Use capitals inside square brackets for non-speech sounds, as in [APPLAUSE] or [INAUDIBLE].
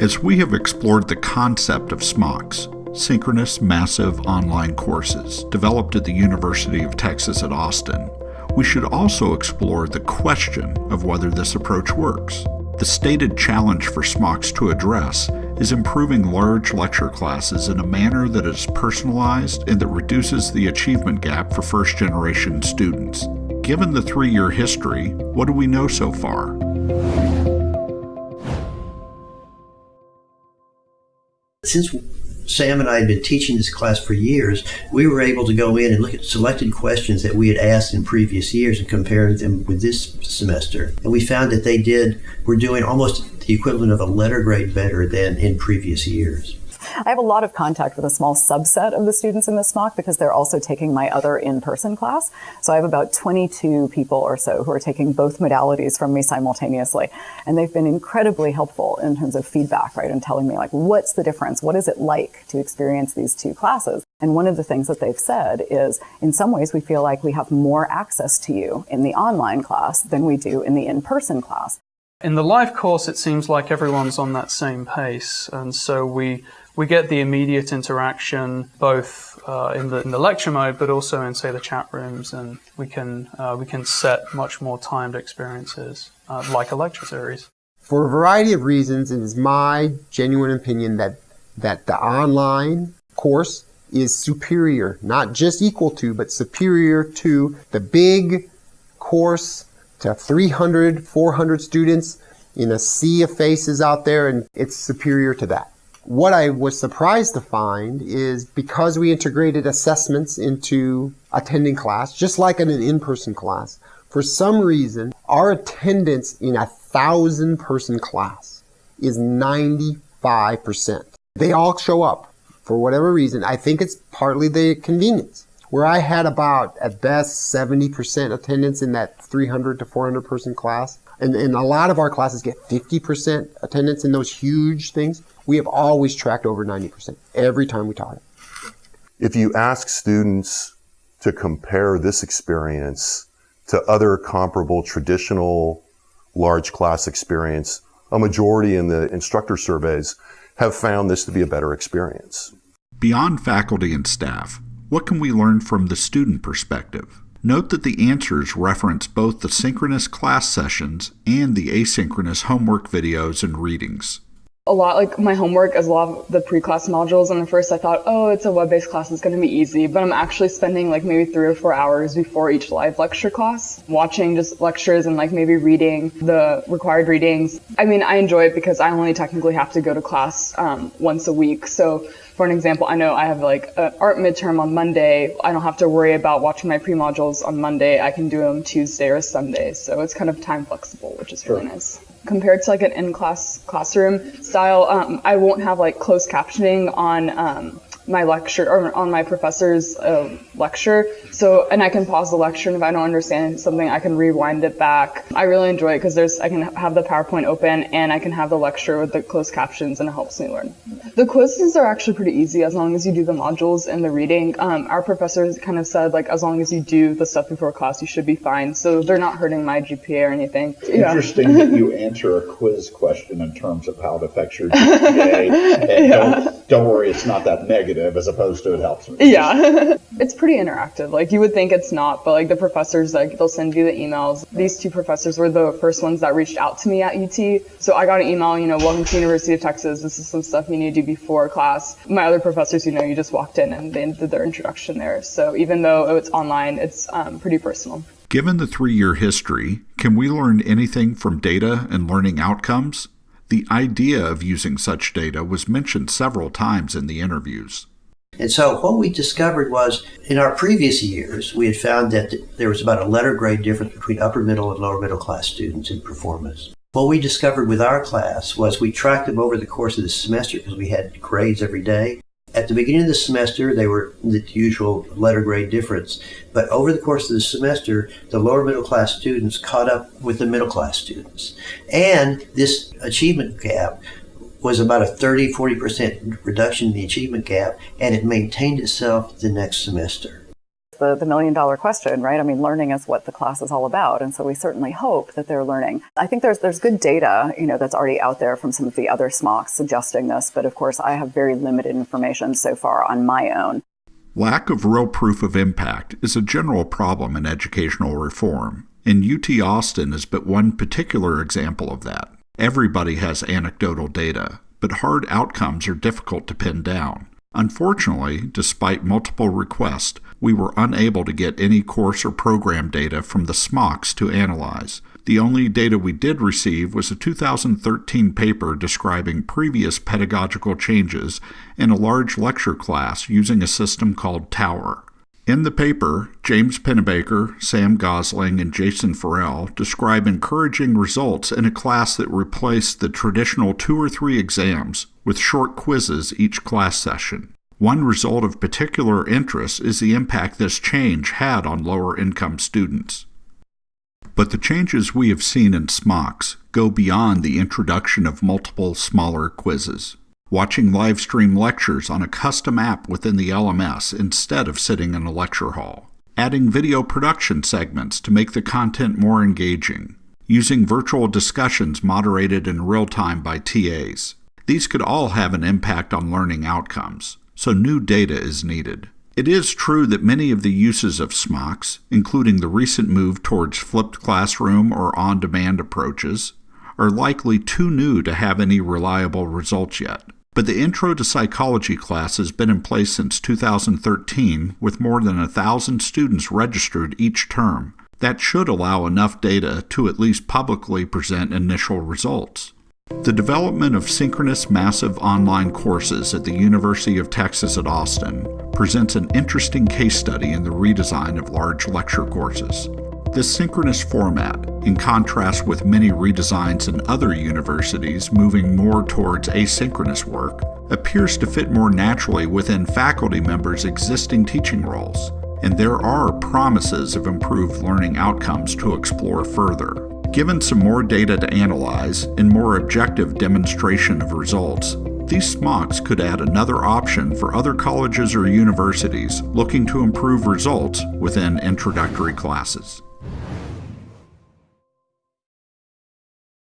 As we have explored the concept of SMOCs, synchronous massive online courses developed at the University of Texas at Austin, we should also explore the question of whether this approach works. The stated challenge for SMOCs to address is improving large lecture classes in a manner that is personalized and that reduces the achievement gap for first generation students. Given the three year history, what do we know so far? Since Sam and I had been teaching this class for years, we were able to go in and look at selected questions that we had asked in previous years and compare them with this semester. And we found that they did, were doing almost the equivalent of a letter grade better than in previous years. I have a lot of contact with a small subset of the students in the SMOC because they're also taking my other in-person class. So I have about 22 people or so who are taking both modalities from me simultaneously. And they've been incredibly helpful in terms of feedback, right? And telling me like, what's the difference? What is it like to experience these two classes? And one of the things that they've said is, in some ways, we feel like we have more access to you in the online class than we do in the in-person class. In the live course, it seems like everyone's on that same pace, and so we we get the immediate interaction both uh, in, the, in the lecture mode, but also in say the chat rooms, and we can uh, we can set much more timed experiences uh, like a lecture series. For a variety of reasons, it is my genuine opinion that that the online course is superior, not just equal to, but superior to the big course to 300, 400 students in a sea of faces out there, and it's superior to that. What I was surprised to find is because we integrated assessments into attending class, just like in an in-person class, for some reason, our attendance in a thousand person class is 95%. They all show up for whatever reason. I think it's partly the convenience. Where I had about, at best, 70% attendance in that 300 to 400 person class, and, and a lot of our classes get 50% attendance in those huge things. We have always tracked over 90% every time we taught it. If you ask students to compare this experience to other comparable traditional large class experience, a majority in the instructor surveys have found this to be a better experience. Beyond faculty and staff, what can we learn from the student perspective? Note that the answers reference both the synchronous class sessions and the asynchronous homework videos and readings. A lot like my homework is a lot of the pre-class modules and at first I thought, oh, it's a web-based class, it's going to be easy, but I'm actually spending like maybe three or four hours before each live lecture class, watching just lectures and like maybe reading the required readings. I mean, I enjoy it because I only technically have to go to class um, once a week, so for an example, I know I have like an art midterm on Monday. I don't have to worry about watching my pre-modules on Monday. I can do them Tuesday or Sunday. So it's kind of time flexible, which is really nice. Compared to like an in-class classroom style, um, I won't have like closed captioning on um, my lecture or on my professor's uh, lecture. So, and I can pause the lecture, and if I don't understand something, I can rewind it back. I really enjoy it because there's I can have the PowerPoint open and I can have the lecture with the closed captions, and it helps me learn. The quizzes are actually pretty easy as long as you do the modules and the reading. Um, our professors kind of said like as long as you do the stuff before class, you should be fine. So they're not hurting my GPA or anything. Interesting that you answer a quiz question in terms of how it affects your GPA. [LAUGHS] And yeah. don't, don't worry, it's not that negative negative as opposed to it helps me. Yeah. [LAUGHS] it's pretty interactive. Like you would think it's not, but like the professors, like they'll send you the emails. These two professors were the first ones that reached out to me at UT. So I got an email, you know, welcome to University of Texas. This is some stuff you need to do before class. My other professors, you know, you just walked in and they did their introduction there. So even though it's online, it's um, pretty personal. Given the three year history, can we learn anything from data and learning outcomes? The idea of using such data was mentioned several times in the interviews. And so what we discovered was in our previous years, we had found that there was about a letter grade difference between upper middle and lower middle class students in performance. What we discovered with our class was we tracked them over the course of the semester because we had grades every day. At the beginning of the semester, they were the usual letter grade difference. But over the course of the semester, the lower middle class students caught up with the middle class students. And this achievement gap was about a 30 40% reduction in the achievement gap, and it maintained itself the next semester. the, the million dollar question, right? I mean, learning is what the class is all about. And so we certainly hope that they're learning. I think there's, there's good data, you know, that's already out there from some of the other SMOCs suggesting this. But of course, I have very limited information so far on my own. Lack of real proof of impact is a general problem in educational reform, and UT Austin is but one particular example of that. Everybody has anecdotal data, but hard outcomes are difficult to pin down. Unfortunately, despite multiple requests, we were unable to get any course or program data from the SMOCs to analyze. The only data we did receive was a 2013 paper describing previous pedagogical changes in a large lecture class using a system called Tower. In the paper, James Pennebaker, Sam Gosling, and Jason Ferrell describe encouraging results in a class that replaced the traditional two or three exams with short quizzes each class session. One result of particular interest is the impact this change had on lower income students. But the changes we have seen in SMOCs go beyond the introduction of multiple smaller quizzes. Watching live stream lectures on a custom app within the LMS instead of sitting in a lecture hall. Adding video production segments to make the content more engaging. Using virtual discussions moderated in real time by TAs. These could all have an impact on learning outcomes, so new data is needed. It is true that many of the uses of SMOCs, including the recent move towards flipped classroom or on demand approaches, are likely too new to have any reliable results yet. But the Intro to Psychology class has been in place since 2013 with more than a thousand students registered each term. That should allow enough data to at least publicly present initial results. The development of synchronous massive online courses at the University of Texas at Austin presents an interesting case study in the redesign of large lecture courses. This synchronous format, in contrast with many redesigns in other universities moving more towards asynchronous work, appears to fit more naturally within faculty members' existing teaching roles, and there are promises of improved learning outcomes to explore further. Given some more data to analyze and more objective demonstration of results, these SMOCs could add another option for other colleges or universities looking to improve results within introductory classes.